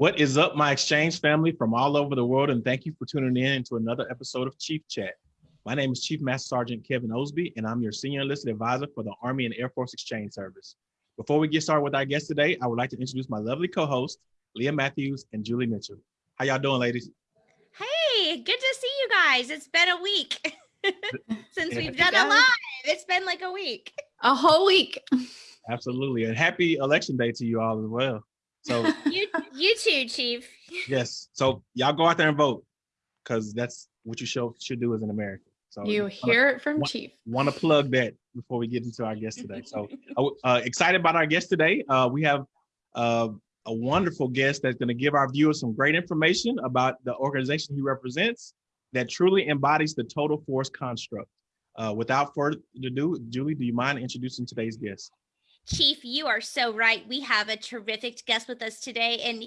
What is up, my exchange family from all over the world, and thank you for tuning in to another episode of Chief Chat. My name is Chief Master Sergeant Kevin Osby, and I'm your Senior Enlisted Advisor for the Army and Air Force Exchange Service. Before we get started with our guest today, I would like to introduce my lovely co-host, Leah Matthews and Julie Mitchell. How y'all doing, ladies? Hey, good to see you guys. It's been a week since we've done a live. It's been like a week. A whole week. Absolutely, and happy election day to you all as well. So you, you too, Chief. yes, so y'all go out there and vote because that's what you show, should do as an American. So you hear it from Chief. Want to plug that before we get into our guest today. So uh, excited about our guest today. Uh, we have uh, a wonderful guest that's going to give our viewers some great information about the organization he represents that truly embodies the total force construct. Uh, without further ado, Julie, do you mind introducing today's guest? Chief, you are so right. We have a terrific guest with us today, and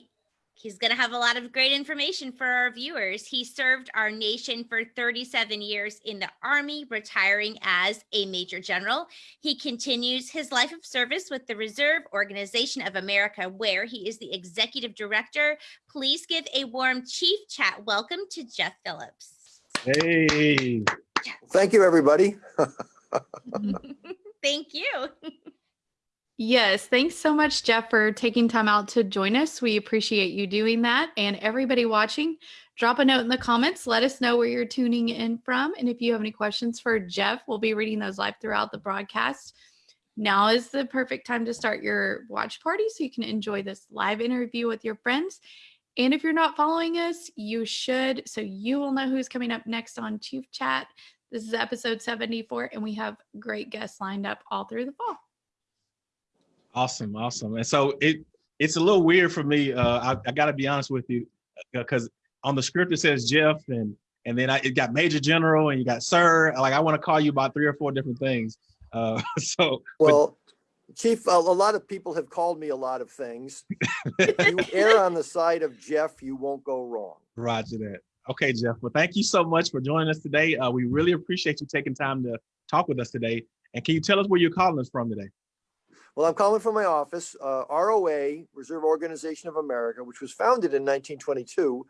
he's going to have a lot of great information for our viewers. He served our nation for 37 years in the Army, retiring as a Major General. He continues his life of service with the Reserve Organization of America, where he is the Executive Director. Please give a warm Chief Chat welcome to Jeff Phillips. Hey. Thank you, everybody. Thank you. Yes, thanks so much, Jeff, for taking time out to join us. We appreciate you doing that. And everybody watching, drop a note in the comments. Let us know where you're tuning in from. And if you have any questions for Jeff, we'll be reading those live throughout the broadcast. Now is the perfect time to start your watch party so you can enjoy this live interview with your friends. And if you're not following us, you should, so you will know who's coming up next on Chief Chat. This is episode 74, and we have great guests lined up all through the fall. Awesome, awesome. And so it it's a little weird for me. Uh, I, I got to be honest with you, because uh, on the script it says Jeff, and and then I, it got Major General, and you got Sir. Like I want to call you about three or four different things. Uh, so well, but, Chief, a, a, lot of people have called me a lot of things. you err on the side of Jeff, you won't go wrong. Roger that. Okay, Jeff. Well, thank you so much for joining us today. Uh, we really appreciate you taking time to talk with us today. And can you tell us where you're calling us from today? Well, I'm calling from my office, uh, ROA, Reserve Organization of America, which was founded in 1922,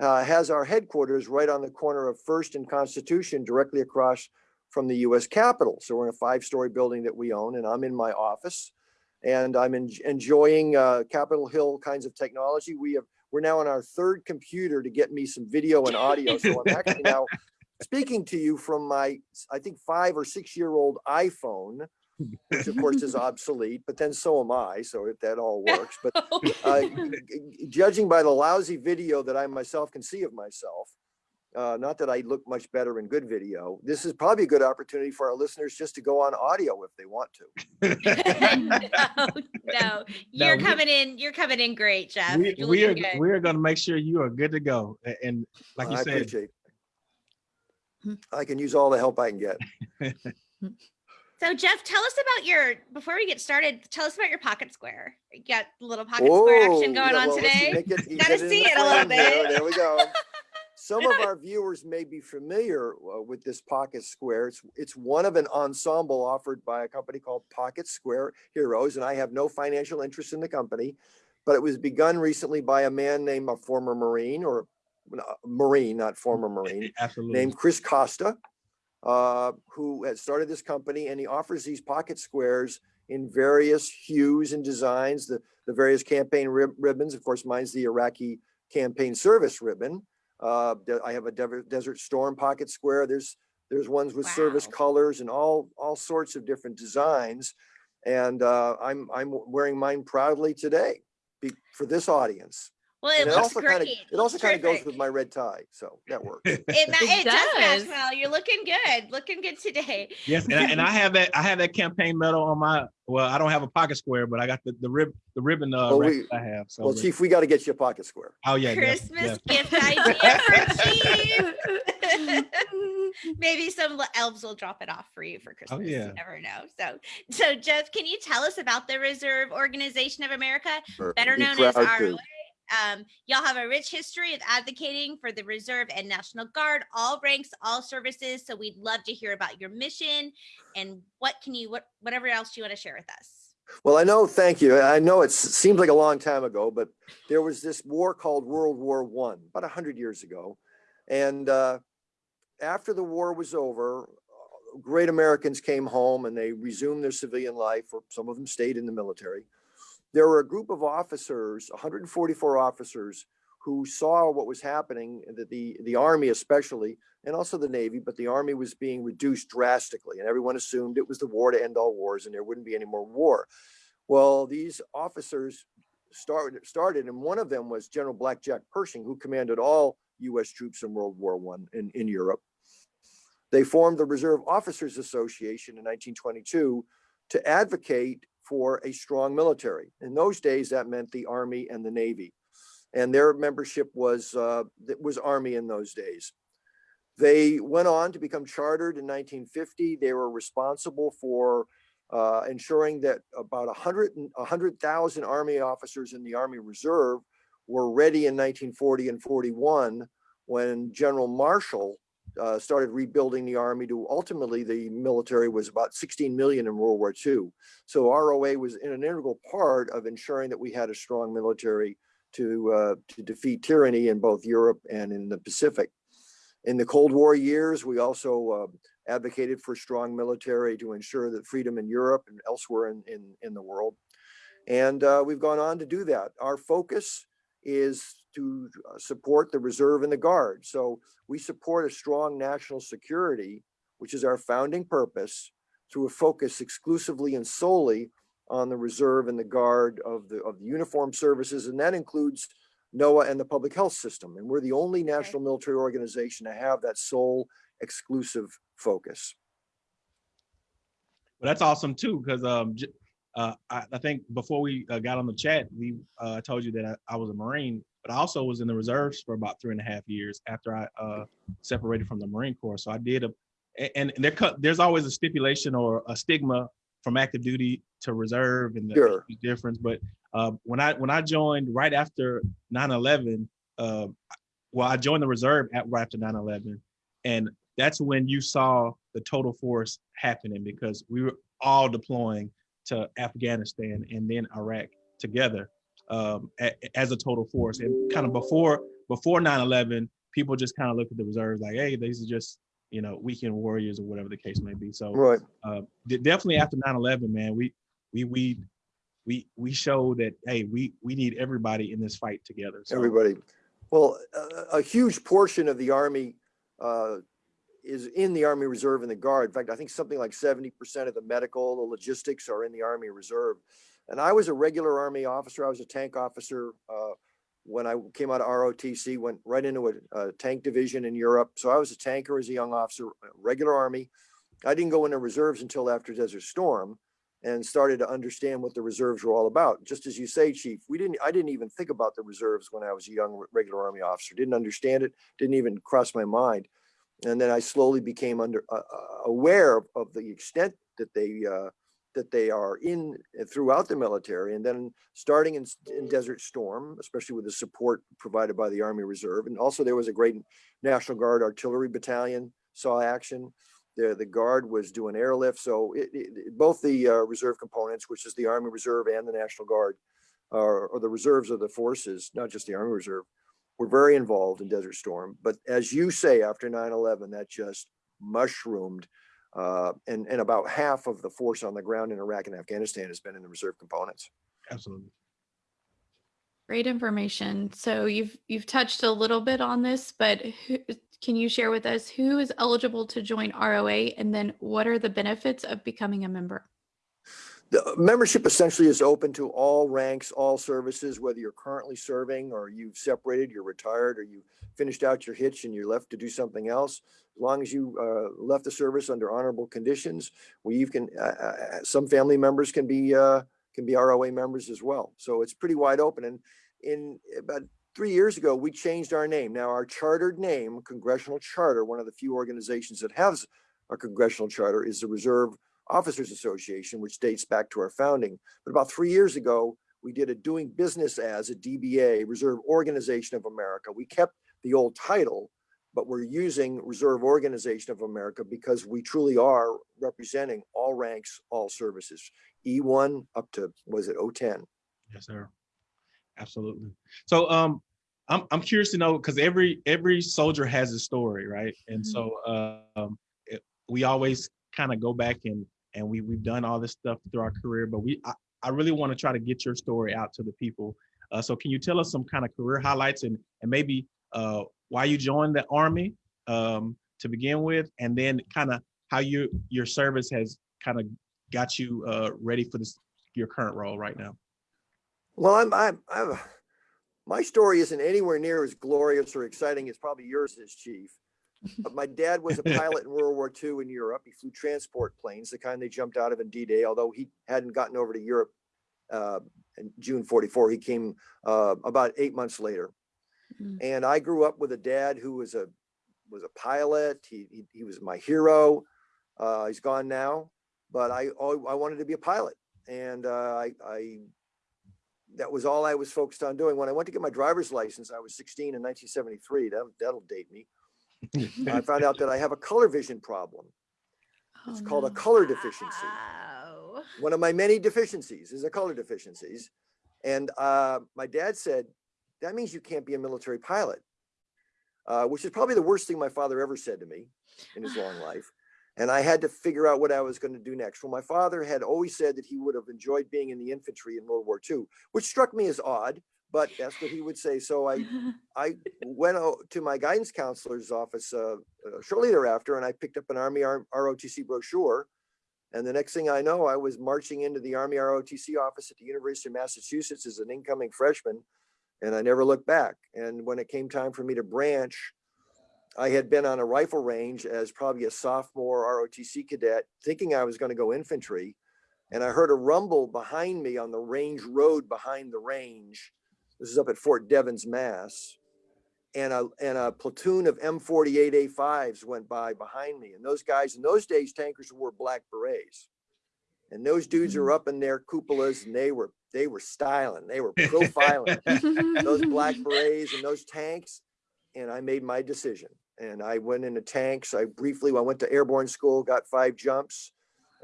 uh, has our headquarters right on the corner of First and Constitution, directly across from the U.S. Capitol. So we're in a five-story building that we own, and I'm in my office, and I'm en enjoying uh, Capitol Hill kinds of technology. We have we're now on our third computer to get me some video and audio. So I'm actually now speaking to you from my, I think, five or six year old iPhone which of course is obsolete, but then so am I, so it, that all works. But uh, judging by the lousy video that I myself can see of myself, uh, not that I look much better in good video, this is probably a good opportunity for our listeners just to go on audio if they want to. no, no, you're no, coming in, you're coming in great, Jeff. We, we are, we are going to make sure you are good to go. And like you I said, appreciate I can use all the help I can get. So Jeff, tell us about your, before we get started, tell us about your pocket square. You got a little pocket square action going yeah, on well, today. Got to see it a little bit. There, there we go. Some of our viewers may be familiar uh, with this Pocket Square. It's, it's one of an ensemble offered by a company called Pocket Square Heroes, and I have no financial interest in the company, but it was begun recently by a man named a former Marine or uh, Marine, not former Marine, Absolutely. named Chris Costa uh, who has started this company and he offers these pocket squares in various hues and designs, the, the various campaign rib ribbons. Of course, mine's the Iraqi campaign service ribbon. Uh, I have a De Desert Storm pocket square. There's there's ones with wow. service colors and all all sorts of different designs. And uh, I'm I'm wearing mine proudly today for this audience. Well, it, it looks also great. Kind of, it also kind of goes with my red tie, so that works. It, it, it does. does match well. You're looking good. Looking good today. Yes, and I, and I, have that. I have that campaign medal on my. Well, I don't have a pocket square, but I got the the rib the ribbon. Uh, well, we, I have. So well, Chief, we got to get you a pocket square. Oh yeah. Christmas gift idea for Chief. Maybe some elves will drop it off for you for oh, Christmas. Oh, yeah. You never know. So, so Jeff, can you tell us about the Reserve Organization of America, sure. better known as ROA? Um, y'all have a rich history of advocating for the Reserve and National Guard, all ranks, all services. So we'd love to hear about your mission and what can you, what, whatever else you want to share with us. Well, I know, thank you. I know it seems like a long time ago, but there was this war called World War One, about a hundred years ago. And uh, after the war was over, uh, great Americans came home and they resumed their civilian life, or some of them stayed in the military. There were a group of officers, 144 officers, who saw what was happening, that the, the Army especially, and also the Navy, but the Army was being reduced drastically, and everyone assumed it was the war to end all wars and there wouldn't be any more war. Well, these officers started, started, and one of them was General Blackjack Pershing, who commanded all US troops in World War One in, in Europe. They formed the Reserve Officers Association in 1922 to advocate for a strong military. In those days, that meant the Army and the Navy. And their membership was, uh, was Army in those days. They went on to become chartered in 1950. They were responsible for uh, ensuring that about 100 and 100,000 Army officers in the Army Reserve were ready in 1940 and 41 when General Marshall uh, started rebuilding the Army to ultimately the military was about 16 million in World War II. So ROA was in an integral part of ensuring that we had a strong military to, uh, to defeat tyranny in both Europe and in the Pacific. In the Cold War years, we also uh, advocated for strong military to ensure that freedom in Europe and elsewhere in, in, in the world. And uh, we've gone on to do that. Our focus is to uh, support the reserve and the guard. So we support a strong national security, which is our founding purpose, through a focus exclusively and solely on the reserve and the guard of the of the uniformed services, and that includes NOAA and the public health system. And we're the only national military organization to have that sole exclusive focus. Well, that's awesome too, because um, uh, I, I think before we uh, got on the chat, we uh, told you that I, I was a Marine, but I also was in the reserves for about three and a half years after I uh, separated from the Marine Corps. So I did a, and there cut, there's always a stipulation or a stigma from active duty to reserve and the Sure. difference. But uh, when I when I joined right after 9/11, uh, well, I joined the reserve at right after 9/11, and that's when you saw the total force happening because we were all deploying to Afghanistan and then Iraq together um, a- as a total force. And kind of before before 9/11, people just kind of looked at the reserves like, hey, these are just you know weekend warriors or whatever the case may be. So Right. uh, de- definitely after 9/11, man, we we we we we showed that hey, we we need everybody in this fight together. So, Everybody. Well, a, a huge portion of the Army uh, is in the Army Reserve and the Guard. In fact, I think something like 70% of the medical, the logistics are in the Army Reserve. And I was a regular Army officer. I was a tank officer uh, when I came out of ROTC, went right into a, a tank division in Europe. So I was a tanker as a young officer, regular Army. I didn't go into reserves until after Desert Storm and started to understand what the reserves were all about. Just as you say, Chief, we didn't, I didn't even think about the reserves when I was a young regular Army officer, didn't understand it, didn't even cross my mind. And then I slowly became under, uh, uh, aware of, of the extent that they, uh, that they are in uh, throughout the military. And then starting in, in Desert Storm, especially with the support provided by the Army Reserve. And also there was a great National Guard Artillery Battalion saw action the, the guard was doing airlift. So it, it, both the uh, reserve components, which is the Army Reserve and the National Guard, or the reserves of the forces, not just the Army Reserve, were very involved in Desert Storm. But as you say, after 9/11, that just mushroomed. Uh, and, and about half of the force on the ground in Iraq and Afghanistan has been in the reserve components. absolutely. Great information. So you've you've touched a little bit on this, but who, can you share with us who is eligible to join ROA and then what are the benefits of becoming a member? The membership essentially is open to all ranks, all services, whether you're currently serving or you've separated, you're retired, or you finished out your hitch and you're left to do something else. As long as you uh, left the service under honorable conditions, we can, uh, uh, some family members can be, uh, can be ROA members as well. So it's pretty wide open. And in about three years ago, we changed our name. Now our chartered name, Congressional Charter, one of the few organizations that has a congressional charter is the Reserve Officers Association, which dates back to our founding. But about three years ago, we did a doing business as a DBA, Reserve Organization of America. We kept the old title, but we're using Reserve Organization of America because we truly are representing all ranks, all services, E1 up to, was it 010? Yes, sir. Absolutely. So um I'm I'm curious to know because every every soldier has a story, right? And Mhm. so um it, we always kind of go back and and we we've done all this stuff through our career, but we I, I really want to try to get your story out to the people. Uh, so can you tell us some kind of career highlights and and maybe uh why you joined the army um to begin with, and then kind of how you your service has kind of got you uh ready for this your current role right now. Well, I'm, I'm, I'm, my story isn't anywhere near as glorious or exciting as probably yours is, Chief. But my dad was a pilot in World War II in Europe. He flew transport planes, the kind they jumped out of in D-Day, although he hadn't gotten over to Europe uh, in June 44. He came uh, about eight months later. Mm. And I grew up with a dad who was a was a pilot. He he, he was my hero. Uh, he's gone now, but I al- I wanted to be a pilot, and uh, I I that was all I was focused on doing. When I went to get my driver's license, I was 16 in 1973. That that'll date me. I found out that I have a color vision problem. It's Oh, called a color deficiency. Wow. One of my many deficiencies is a color deficiencies. And uh, my dad said, that means you can't be a military pilot, uh, which is probably the worst thing my father ever said to me in his long life. And I had to figure out what I was going to do next. Well, my father had always said that he would have enjoyed being in the infantry in World War II, which struck me as odd, but that's what he would say. So I I went to my guidance counselor's office uh, uh, shortly thereafter, and I picked up an Army ROTC brochure. And the next thing I know, I was marching into the Army ROTC office at the University of Massachusetts as an incoming freshman, and I never looked back. And when it came time for me to branch, I had been on a rifle range as probably a sophomore ROTC cadet, thinking I was going to go infantry. And I heard a rumble behind me on the range road behind the range. This is up at Fort Devens, Mass. And a, and a platoon of M48 A5s went by behind me. And those guys, in those days, tankers wore black berets. And those dudes are hmm. up in their cupolas and they were, they were styling, they were profiling those black berets and those tanks. And I made my decision. And I went into tanks. I briefly, I went to airborne school, got five jumps.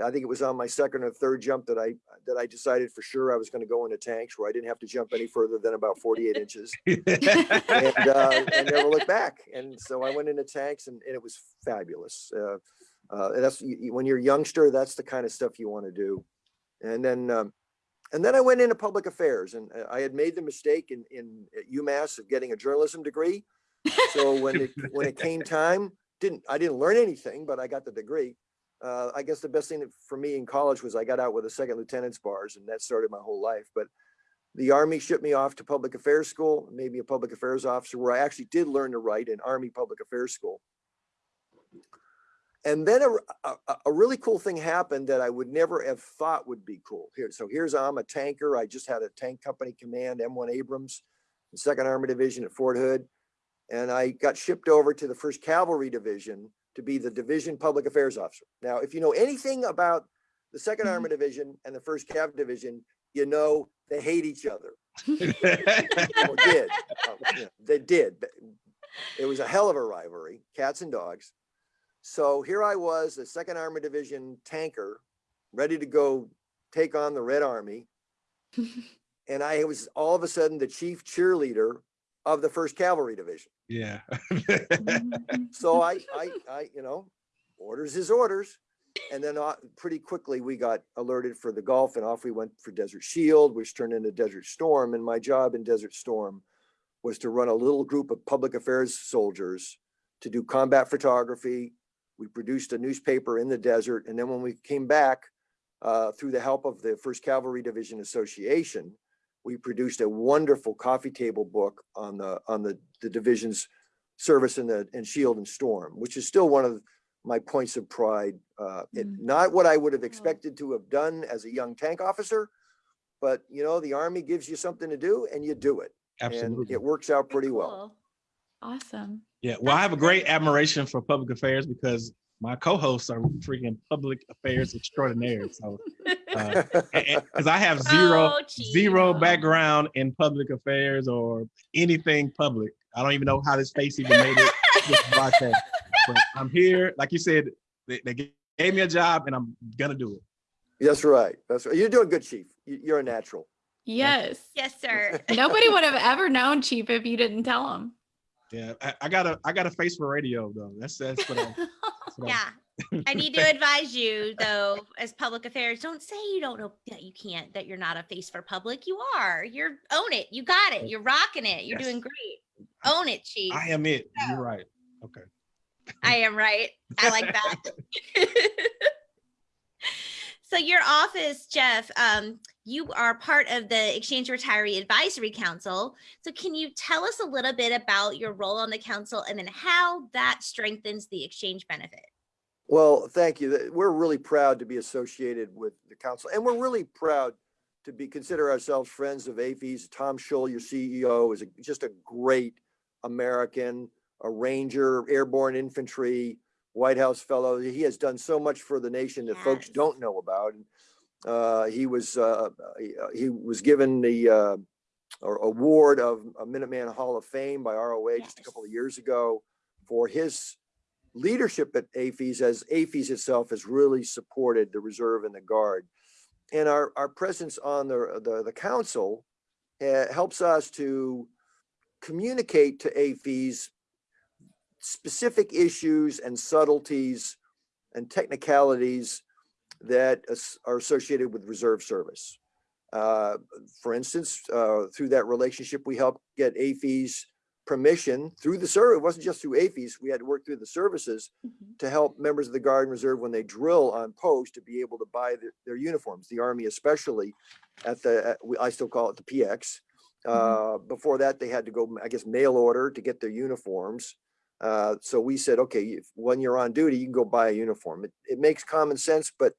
I think it was on my second or third jump that I, that I decided for sure I was going to go into tanks where I didn't have to jump any further than about 48 inches and uh, I never look back. And so I went into tanks and, and it was fabulous. Uh, uh, and that's when you're a youngster, that's the kind of stuff you want to do. And then, um, and then I went into public affairs and uh, I had made the mistake in, in at UMass of getting a journalism degree. So when it, when it came time, didn't, I didn't learn anything, but I got the degree. Uh, I guess the best thing for me in college was I got out with a second lieutenant's bars and that started my whole life. But the Army shipped me off to public affairs school, maybe a public affairs officer, where I actually did learn to write in Army public affairs school. And then a, a, a- really cool thing happened that I would never have thought would be cool. Here, so here's I'm a tanker. I just had a tank company command, M1 Abrams, the Second Armored Division at Fort Hood, and I got shipped over to the First Cavalry Division to be the division public affairs officer. Now, if you know anything about the Second Mhm. Armored Division and the First Cav Division, you know they hate each other or did. Uh, yeah, They did. It was a hell of a rivalry, cats and dogs. So here I was, the Second Armored Division tanker, ready to go take on the Red Army. And I was all of a sudden the chief cheerleader of the First Cavalry Division. yeah. So I, I, I, you know, orders is orders. And then uh, pretty quickly we got alerted for the Gulf and off we went for Desert Shield, which turned into Desert Storm. And my job in Desert Storm was to run a little group of public affairs soldiers to do combat photography. We produced a newspaper in the desert. And then when we came back, uh, through the help of the First Cavalry Division Association, we produced a wonderful coffee table book on the, on the, the division's service in the, in Shield and Storm, which is still one of my points of pride. Uh, it, Mm. not what I would have expected to have done as a young tank officer, but you know, the Army gives you something to do and you do it. And Absolutely. it works out pretty well. Awesome. Yeah, well, I have a great great. admiration for public affairs because my co-hosts are freaking public affairs extraordinaire. So, uh, because I have zero, Oh, zero background in public affairs or anything public. I don't even know how this face even made it this. But I'm here, like you said, they, they gave me a job and I'm gonna do it. That's right. That's right. You're doing good, chief. You- You're a natural. Yes. Yes, sir. Nobody would have ever known, Chief, if you didn't tell them. Yeah, I, I got a, I got a face for radio though. That's, that's what I. that's what Yeah. I need to advise you though, as public affairs, don't say you don't know that you can't, that you're not a face for public. You are. You're own it. You got it. You're rocking it. You're Yes. doing great. Own it, chief. I am it. You're right. Okay. I am right. I like that. so your office, Jeff, um, you are part of the Exchange Retiree Advisory Council. So can you tell us a little bit about your role on the council and then how that strengthens the exchange benefit? Well, thank you. We're really proud to be associated with the council and we're really proud to be, consider ourselves friends of AAFES. Tom Shull, your CEO, is a- just a great American, a Ranger, Airborne Infantry, White House Fellow. He has done so much for the nation that folks don't know about. Uh, he was, uh, he- uh, he was given the, uh, or award of a Minuteman Hall of Fame by ROA just a couple of years ago for his leadership at AAFES as AAFES itself has really supported the reserve and the guard. And our, our presence on the, the, the council uh, helps us to communicate to AAFES specific issues and subtleties and technicalities that are associated with reserve service. Uh, For instance, uh, through that relationship, we helped get AAFES permission through the service. It wasn't just through AAFES. We had to work through the services to help members of the Guard and Reserve when they drill on post to be able to buy their, their uniforms, the Army especially at the, at- I still call it the PX. Uh, before that, they had to go, I guess, mail order to get their uniforms. Uh, so we said, okay, if, when you're on duty, you can go buy a uniform. It, it makes common sense, but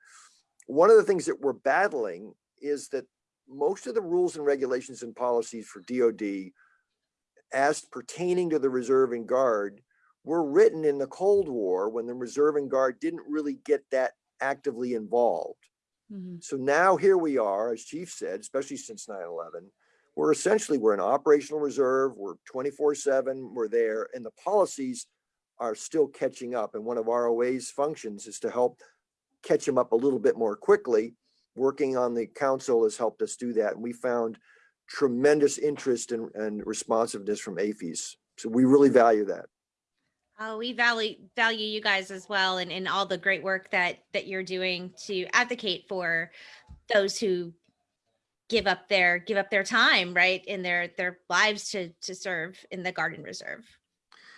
one of the things that we're battling is that most of the rules and regulations and policies for DOD as pertaining to the reserve and guard were written in the Cold War when the reserve and guard didn't really get that actively involved. Mhm. So now here we are, as Chief said, especially since 9/11, we're essentially, we're an operational reserve, we're 24/7, we're there, and the policies are still catching up. And one of ROA's functions is to help catch them up a little bit more quickly. Working on the council has helped us do that. And we found tremendous interest and, and responsiveness from AAFES. So we really value that. Oh, we value value you guys as well and, and all the great work that that you're doing to advocate for those who give up their give up their time, right? In their their lives to to serve in the Guard and Reserve.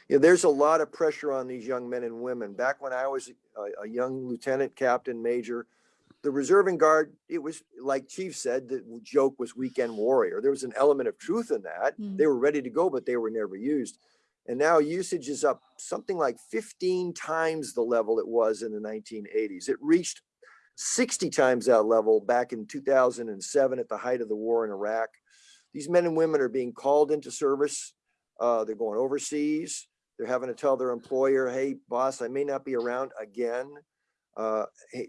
Yeah, there's a lot of pressure on these young men and women. Back when I was a, a young lieutenant, captain, major, the reserve and guard, it was like Chief said, the joke was weekend warrior. There was an element of truth in that. Mm. They were ready to go, but they were never used. And now usage is up something like 15 times the level it was in the 1980s. It reached 60 times that level back in 2007 at the height of the war in Iraq. These men and women are being called into service. Uh, they're going overseas. They're having to tell their employer, hey, boss, I may not be around again. Uh,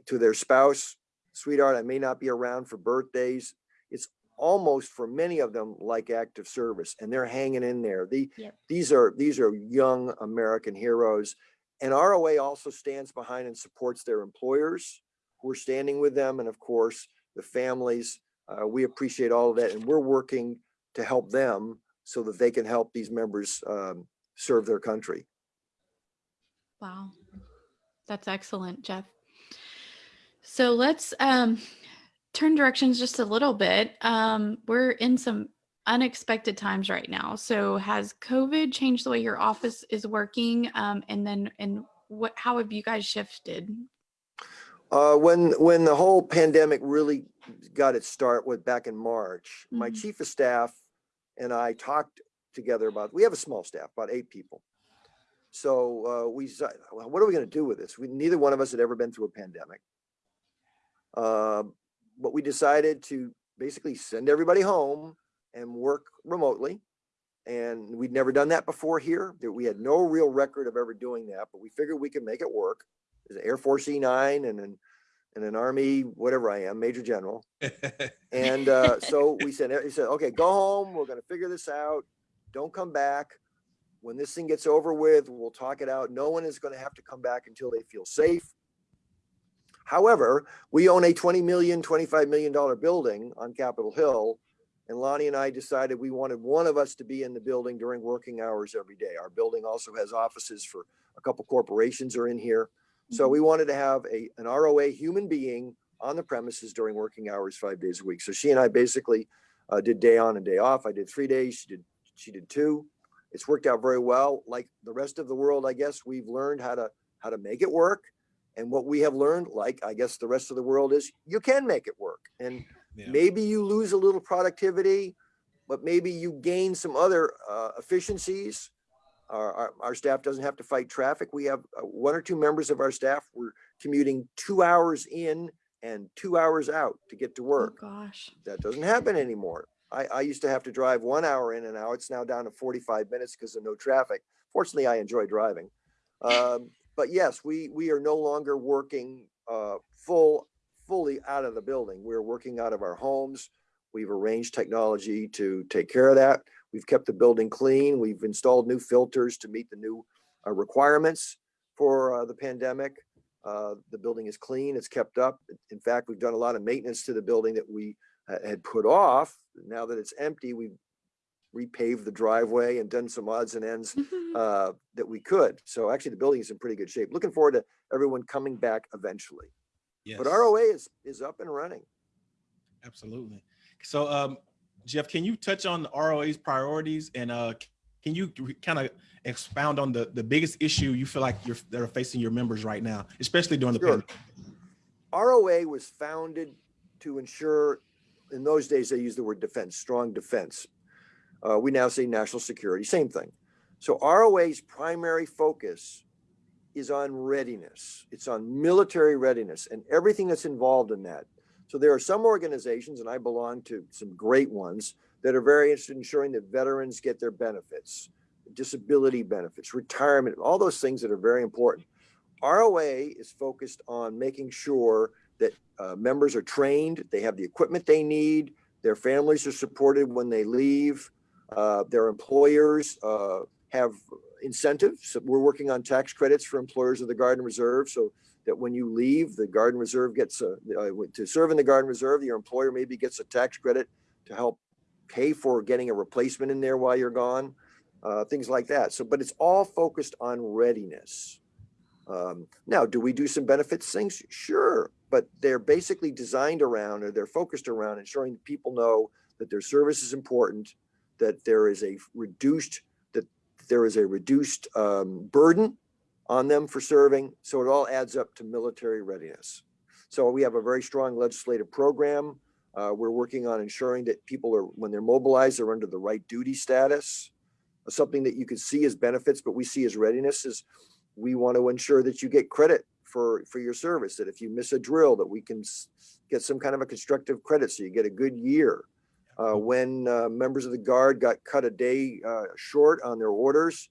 to their spouse, sweetheart, I may not be around for birthdays. It's almost for many of them like active service and they're hanging in there. The, Yep. these are, these are young American heroes. And ROA also stands behind and supports their employers. We're standing with them and of course, the families. Uh, we appreciate all of that and we're working to help them so that they can help these members um, serve their country. Wow. That's excellent, Jeff. So let's um, turn directions just a little bit. Um, we're in some unexpected times right now. So has COVID changed the way your office is working? Um, and then, and what, how have you guys shifted? Uh, when, when the whole pandemic really got its start with back in March, my Mhm. chief of staff and I talked together about, we have a small staff, about eight people. So, uh, we, decided, "Well, what are we gonna do with this? We, neither one of us had ever been through a pandemic. Um, but we decided to basically send everybody home and work remotely. And we'd never done that before here. That we had no real record of ever doing that, but we figured we could make it work. Air Force E nine and an, and an Army, whatever I am, Major General. And uh, so we said, he said, okay, go home. We're gonna figure this out. Don't come back. when this thing gets over with, we'll talk it out. No one is going to have to come back until they feel safe. However, we own a 20 million, 25 million dollar building on Capitol Hill. And Lonnie and I decided we wanted one of us to be in the building during working hours every day. Our building also has offices for a couple corporations are in here. So we wanted to have a, an ROA human being on the premises during working hours, five days a week. So she and I basically uh, did day on and day off. I did three days. She did, she did two. It's worked out very well. Like the rest of the world, I guess we've learned how to, how to make it work. And what we have learned, like I guess the rest of the world is you can make it work. And Yeah. maybe you lose a little productivity, but maybe you gain some other uh, efficiencies. Our, our, our staff doesn't have to fight traffic. We have uh, one or two members of our staff were commuting two hours in and two hours out to get to Oh, work. gosh. That doesn't happen anymore. I, I used to have to drive one hour in and out. It's now down to 45 minutes because of no traffic. Fortunately, I enjoy driving. Um, but yes, we, we are no longer working uh, full, fully out of the building. We're working out of our homes. We've arranged technology to take care of that. We've kept the building clean. We've installed new filters to meet the new uh, requirements for uh, the pandemic. Uh, the building is clean, it's kept up. In fact, we've done a lot of maintenance to the building that we uh, had put off. Now that it's empty, we've repaved the driveway and done some odds and ends uh, that we could. So actually, the building is in pretty good shape. Looking forward to everyone coming back eventually. But ROA is, is up and running. Absolutely. So, um, Jeff, can you touch on the ROA's priorities and uh, can you kind of expound on the the biggest issue you feel like you're that are facing your members right now, especially during the Sure. pandemic? ROA was founded to ensure, in those days, they used the word defense, strong defense. Uh, we now say national security, same thing. So ROA's primary focus is on readiness. It's on military readiness and everything that's involved in that. So there are some organizations, and I belong to some great ones, that are very interested in ensuring that veterans get their benefits, disability benefits, retirement, all those things that are very important. ROA is focused on making sure that uh, members are trained, they have the equipment they need, their families are supported when they leave, uh, their employers uh, have incentives. We're working on tax credits for employers of the Guard and Reserve so that when you leave, the Guard and Reserve gets a, uh, to serve in the Guard and Reserve, your employer maybe gets a tax credit to help pay for getting a replacement in there while you're gone, uh, things like that. So, but it's all focused on readiness. Um, now, do we do some benefits things? Sure, but they're basically designed around or they're focused around ensuring that people know that their service is important, that there is a reduced that there is a reduced um, burden on them for serving. So it all adds up to military readiness. So we have a very strong legislative program. Uh, we're working on ensuring that people are, when they're mobilized, they're under the right duty status. Something that you could see as benefits, but we see as readiness is we want to ensure that you get credit for, for your service, that if you miss a drill, that we can get some kind of a constructive credit so you get a good year. Uh, when uh, members of the guard got cut a day uh, short on their orders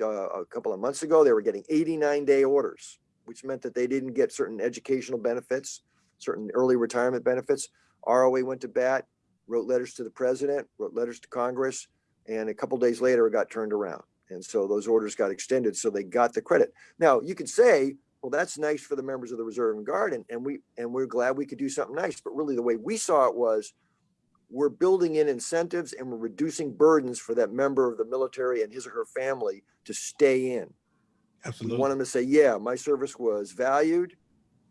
uh, a couple of months ago, they were getting 89 day orders, which meant that they didn't get certain educational benefits, certain early retirement benefits. ROA went to bat, wrote letters to the president, wrote letters to Congress, and a couple days later it got turned around. And so those orders got extended, so they got the credit. Now you could say, well, that's nice for the members of the Reserve and Guard, and, and we and we're glad we could do something nice. But really, the way we saw it was, we're building in incentives and we're reducing burdens for that member of the military and his or her family to stay in. Absolutely. We want them to say, yeah, my service was valued.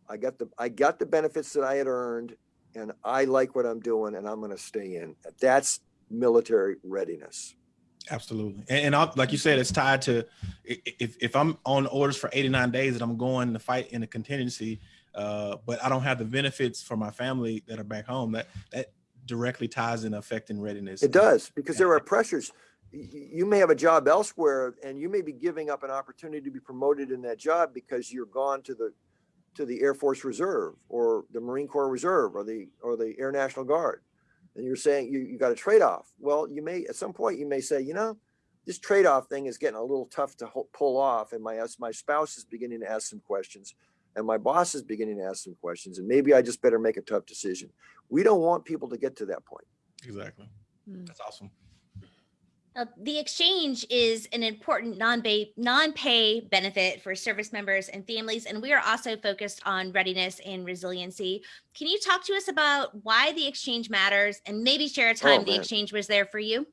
I got the I got the benefits that I had earned, and I like what I'm doing, and I'm going to stay in. That's military readiness. Absolutely. And, and I'll, like you said, it's tied to if, if I'm on orders for 89 days and I'm going to fight in a contingency, uh, but I don't have the benefits for my family that are back home, that that directly ties in affecting readiness. It does because there are pressures. You may have a job elsewhere, and you may be giving up an opportunity to be promoted in that job because you're gone to the to the Air Force Reserve or the Marine Corps Reserve or the or the Air National Guard, and you're saying you you got a trade off. Well, you may at some point you may say, you know, this trade off thing is getting a little tough to pull off, and my my spouse is beginning to ask some questions, and my boss is beginning to ask some questions, and maybe I just better make a tough decision. We don't want people to get to that point. Exactly. Mm. That's awesome. Uh, The exchange is an important non-pay, non-pay benefit for service members and families, and we are also focused on readiness and resiliency. Can you talk to us about why the exchange matters and maybe share a time the exchange was there for you?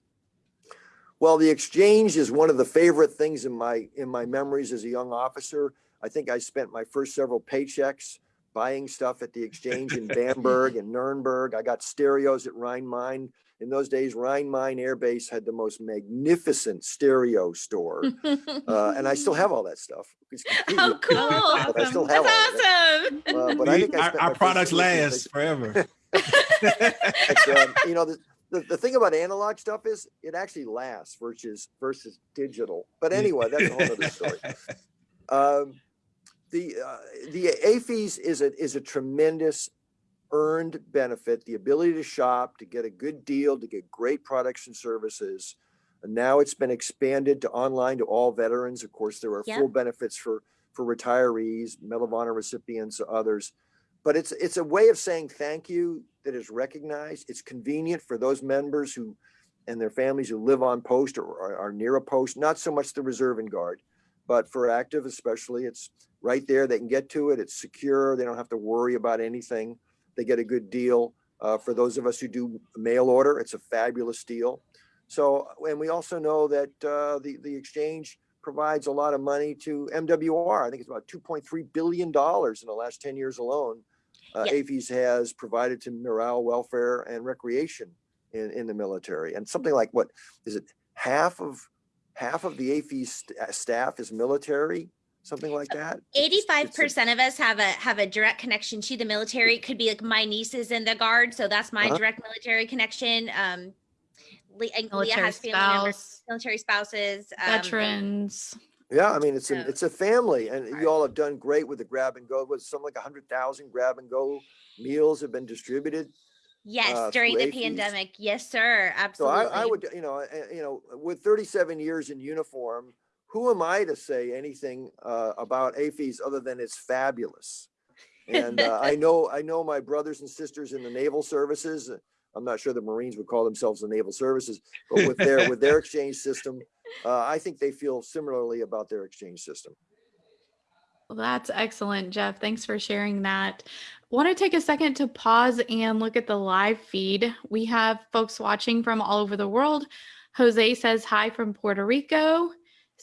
Well, the exchange is one of the favorite things in my, in my memories as a young officer. I think I spent my first several paychecks buying stuff at the exchange in Bamberg and Nuremberg. I got stereos at Rhine-Main. In those days, Rhine-Main Air Base had the most magnificent stereo store. Uh, and I still have all that stuff. It's Oh, cool. But I still That's have all awesome. Uh, but I think I our, spent our products two or three last forever. It's, um, you know, the, the, the thing about analog stuff is it actually lasts versus versus digital. But anyway, that's a whole other story. Um, the uh, the AAFES is a is a tremendous earned benefit. The ability to shop, to get a good deal, to get great products and services. And now it's been expanded to online to all veterans. Of course, there are Yep. full benefits for for retirees, Medal of Honor recipients, others. But it's it's a way of saying thank you that is recognized. It's convenient for those members who and their families who live on post or are, are near a post. Not so much the reserve and guard, but for active especially, it's right there. They can get to it. It's secure. They don't have to worry about anything. They get a good deal. Uh, for those of us who do mail order, it's a fabulous deal. So, and we also know that uh, the the exchange provides a lot of money to MWR. I think it's about 2.3 billion dollars in the last 10 years alone. Uh. AAFES has provided to morale, welfare, and recreation in in the military. And something like what is it? Half of half of the AAFES st- staff is military. Something like that. It's- it's Eighty-five a- percent of us have a have a direct connection to the military. It could be like my niece is in the guard, so that's my Uh-huh. direct military connection. Um, Le- and Leah Military has family members, military spouses, um, veterans. Yeah, I mean, it's a, So- it's a family and Right. you all have done great with the grab and go. With some like a hundred thousand grab and go meals have been distributed. Yes, uh, during the AAFES. pandemic. Yes, sir. So Absolutely. I, I would, you know, uh, you know, with thirty-seven years in uniform, who am I to say anything uh, about AAFES other than it's fabulous? And uh, I know, I know my brothers and sisters in the naval services. uh, I'm not sure the Marines would call themselves the naval services, but with their with their exchange system, uh, I think they feel similarly about their exchange system. Well, that's excellent, Jeff. Thanks for sharing that. Want to take a second to pause and look at the live feed. We have folks watching from all over the world. Jose says hi from Puerto Rico.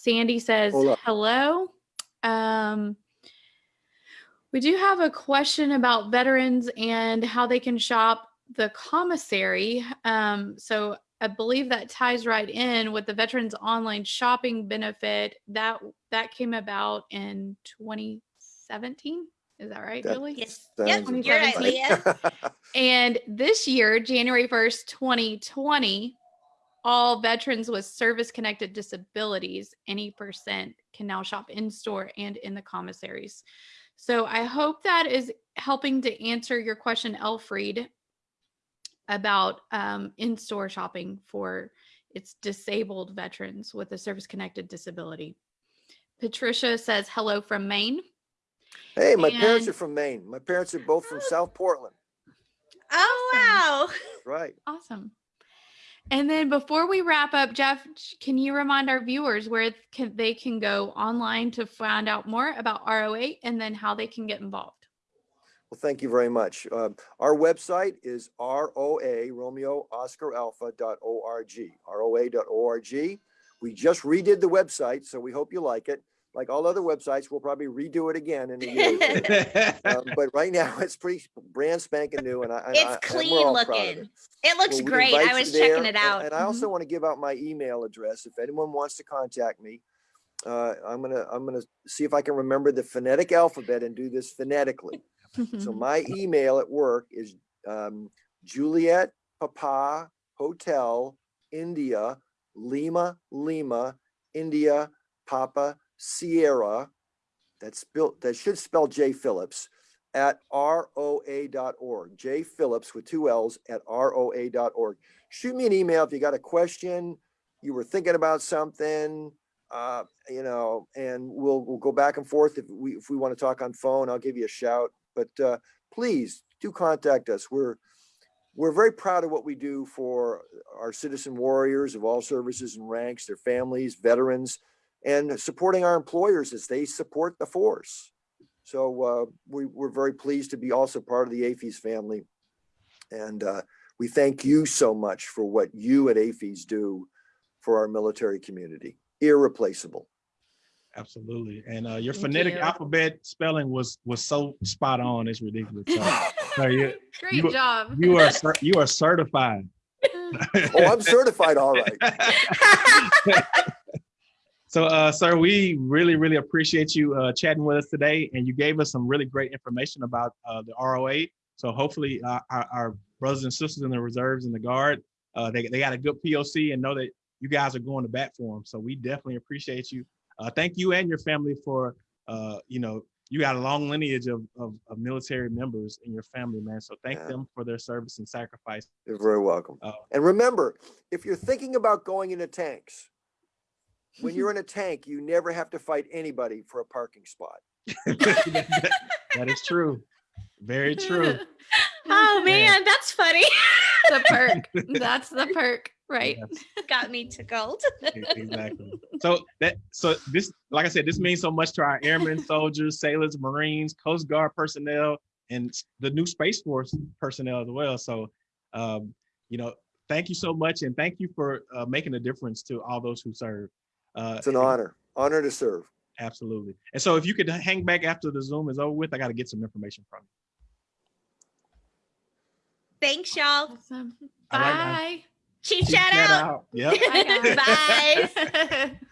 Sandy says Hola. hello. Um, we do have a question about veterans and how they can shop the commissary. Um, so I believe that ties right in with the veterans online shopping benefit that that came about in 2017. Is that right, That- Julie? yes. Sounds Yep. You're right, Leah. And this year, January 1st, 2020, all veterans with service connected disabilities, any percent, can now shop in store and in the commissaries. So I hope that is helping to answer your question, Elfried, about um, in store shopping for its disabled veterans with a service connected disability. Patricia says hello from Maine. Hey, my parents are from Maine. My parents are both from South Portland. Oh wow. Right. Awesome. And then before we wrap up, Jeff, can you remind our viewers where can, they can go online to find out more about ROA and then how they can get involved? Well, thank you very much. Um, Our website is ROA, Romeo Oscar Alpha dot org, ROA dot org. We just redid the website, so we hope you like it. Like all other websites, we'll probably redo it again in a year. Um, But right now, it's pretty brand spanking new and I. and I- It's and we're clean all proud of looking. it. It looks Well, great. I you was there, checking it and- out. Mm-hmm. And I also want to give out my email address. If anyone wants to contact me, uh, I'm gonna, I'm gonna see if I can remember the phonetic alphabet and do this phonetically. So my email at work is um, Juliet Papa Hotel India Lima Lima India Papa Sierra. That's built. That should spell J Phillips at roa.org. J Phillips with two L's at roa.org. Shoot me an email if you got a question. You were thinking about something. Uh, you know, and we'll we'll go back and forth if we if we want to talk on phone. I'll give you a shout. But uh, please do contact us. We're we're very proud of what we do for our citizen warriors of all services and ranks, their families, veterans, and supporting our employers as they support the force. So uh, we, we're very pleased to be also part of the AAFES family. And uh, we thank you so much for what you at AAFES do for our military community. Irreplaceable. Absolutely. And uh, your Thank phonetic you. alphabet spelling was was so spot on. It's ridiculous. So, so you, Great You- job. you are you are certified. Oh, I'm certified, all right. So, uh, sir, we really, really appreciate you uh, chatting with us today, and you gave us some really great information about uh, the ROA. So, hopefully, uh, our, our brothers and sisters in the reserves and the guard, uh, they they got a good POC and know that you guys are going to bat for them. So, we definitely appreciate you. Uh, thank you and your family for, uh, you know, you got a long lineage of, of, of military members in your family, man. So, thank Yeah. them for their service and sacrifice. You're very welcome. Oh. And remember, if you're thinking about going into tanks, when you're in a tank, you never have to fight anybody for a parking spot. that is true. Very true. oh Yeah. man, that's funny. the perk. That's the perk, right? Yes. Got me tickled. Exactly. So that so this like I said, this means so much to our airmen, soldiers, sailors, marines, coast guard personnel, and the new space force personnel as well. So um, you know, thank you so much, and thank you for uh, making a difference to all those who serve. Uh, It's an honor, honor to serve. Absolutely. And so if you could hang back after the Zoom is over with, I got to get some information from you. Thanks, y'all. Awesome. All right, now. Bye. Chief Check shout that out. Yep. Bye. Bye.